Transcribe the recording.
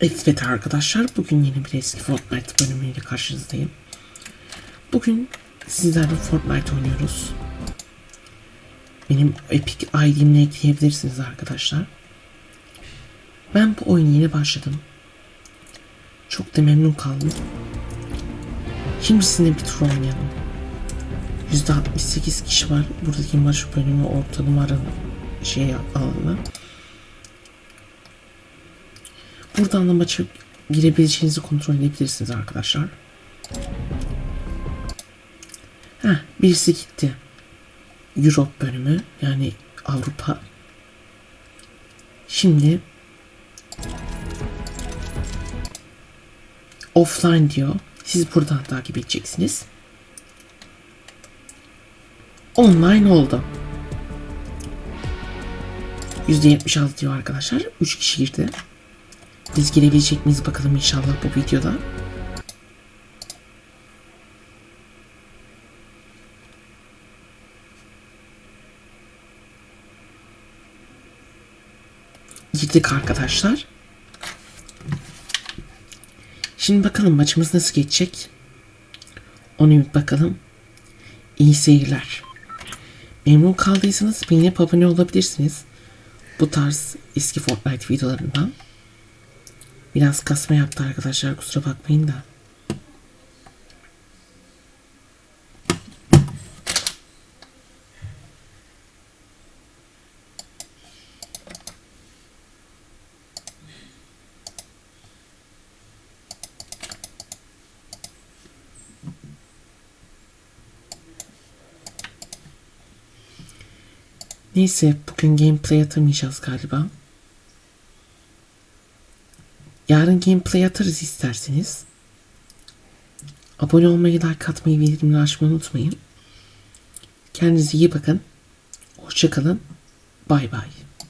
Evet arkadaşlar bugün yeni bir eski Fortnite bölümüyle karşınızdayım. Bugün sizlerle Fortnite oynuyoruz. Benim Epic ID'mle ekleyebilirsiniz arkadaşlar. Ben bu oyuna yeni başladım. Çok da memnun kaldım. Şimdi sizinle bir tur oynayalım. %68 kişi var. Buradaki maç bölümü orta numara şey alanı. Buradan da maça girebileceğinizi kontrol edebilirsiniz arkadaşlar. Heh, birisi gitti. Europe bölümü yani Avrupa. Şimdi offline diyor. Siz buradan takip edeceksiniz. Online oldu. %76 diyor arkadaşlar. 3 kişi girdi. Biz girebilecek miyiz bakalım inşallah bu videoda. Girdik arkadaşlar. Şimdi bakalım maçımız nasıl geçecek. Onu bir bakalım. İyi seyirler. Memnun kaldıysanız beğenip abone olabilirsiniz. Bu tarz eski Fortnite videolarından. Biraz kasma yaptı arkadaşlar kusura bakmayın da. Neyse bugün gameplay atamayacağız galiba. Yarın gameplay atarız isterseniz. Abone olmayı, like atmayı, bildirimleri açmayı unutmayın. Kendinize iyi bakın. Hoşçakalın. Bay bay.